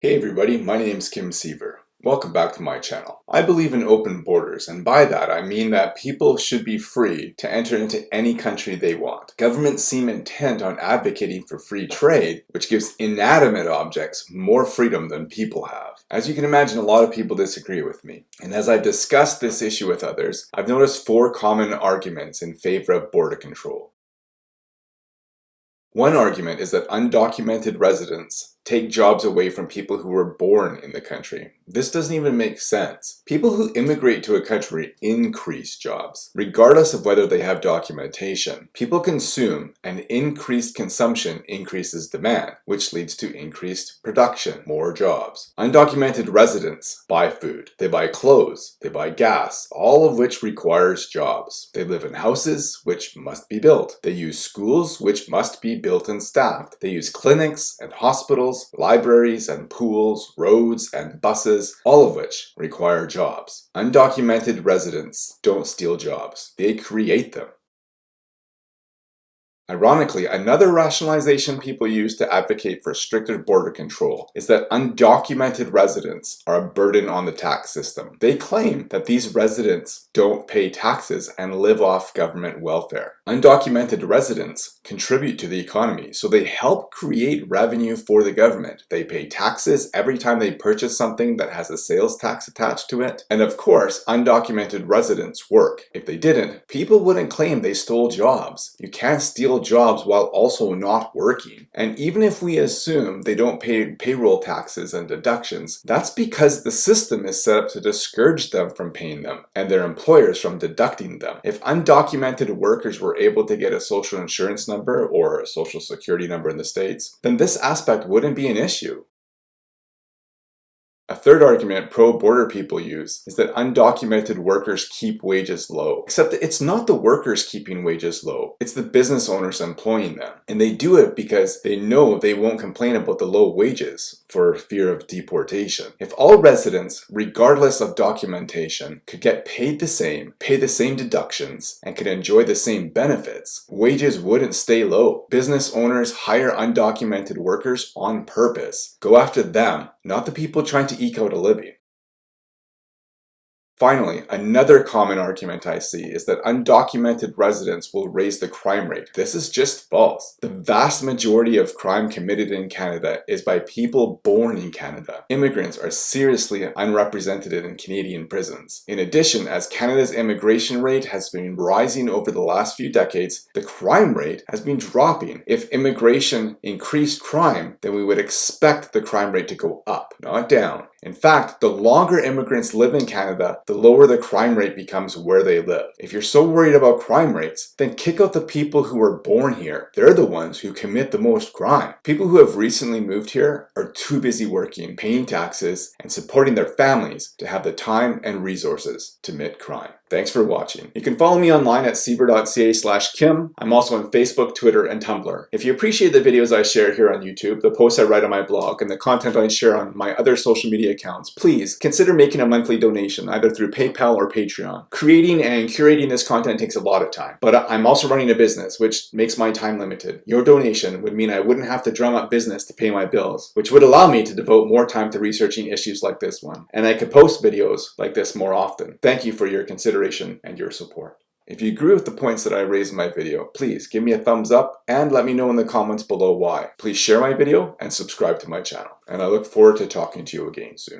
Hey everybody, my name is Kim Siever. Welcome back to my channel. I believe in open borders, and by that I mean that people should be free to enter into any country they want. Governments seem intent on advocating for free trade, which gives inanimate objects more freedom than people have. As you can imagine, a lot of people disagree with me. And as I've discussed this issue with others, I've noticed four common arguments in favor of border control. One argument is that undocumented residents take jobs away from people who were born in the country. This doesn't even make sense. People who immigrate to a country increase jobs, regardless of whether they have documentation. People consume, and increased consumption increases demand, which leads to increased production, more jobs. Undocumented residents buy food, they buy clothes, they buy gas, all of which requires jobs. They live in houses, which must be built. They use schools, which must be built and staffed. They use clinics and hospitals libraries and pools, roads and buses, all of which require jobs. Undocumented residents don't steal jobs, they create them. Ironically, another rationalization people use to advocate for stricter border control is that undocumented residents are a burden on the tax system. They claim that these residents don't pay taxes and live off government welfare. Undocumented residents contribute to the economy, so they help create revenue for the government. They pay taxes every time they purchase something that has a sales tax attached to it. And of course, undocumented residents work. If they didn't, people wouldn't claim they stole jobs. You can't steal jobs while also not working. And even if we assume they don't pay payroll taxes and deductions, that's because the system is set up to discourage them from paying them and their employers from deducting them. If undocumented workers were able to get a social insurance number or a social security number in the States, then this aspect wouldn't be an issue. A third argument pro-border people use is that undocumented workers keep wages low. Except that it's not the workers keeping wages low, it's the business owners employing them. And they do it because they know they won't complain about the low wages for fear of deportation. If all residents, regardless of documentation, could get paid the same, pay the same deductions, and could enjoy the same benefits, wages wouldn't stay low. Business owners hire undocumented workers on purpose. Go after them, not the people trying to eke out a living. Finally, another common argument I see is that undocumented residents will raise the crime rate. This is just false. The vast majority of crime committed in Canada is by people born in Canada. Immigrants are seriously unrepresented in Canadian prisons. In addition, as Canada's immigration rate has been rising over the last few decades, the crime rate has been dropping. If immigration increased crime, then we would expect the crime rate to go up, not down. In fact, the longer immigrants live in Canada, the lower the crime rate becomes where they live. If you're so worried about crime rates, then kick out the people who were born here. They're the ones who commit the most crime. People who have recently moved here are too busy working, paying taxes, and supporting their families to have the time and resources to commit crime. Thanks for watching. You can follow me online at siever.ca slash kim. I'm also on Facebook, Twitter, and Tumblr. If you appreciate the videos I share here on YouTube, the posts I write on my blog, and the content I share on my other social media accounts, please consider making a monthly donation either through PayPal or Patreon. Creating and curating this content takes a lot of time, but I'm also running a business, which makes my time limited. Your donation would mean I wouldn't have to drum up business to pay my bills, which would allow me to devote more time to researching issues like this one. And I could post videos like this more often. Thank you for your consideration consideration and your support. If you agree with the points that I raised in my video, please give me a thumbs up and let me know in the comments below why. Please share my video and subscribe to my channel. And I look forward to talking to you again soon.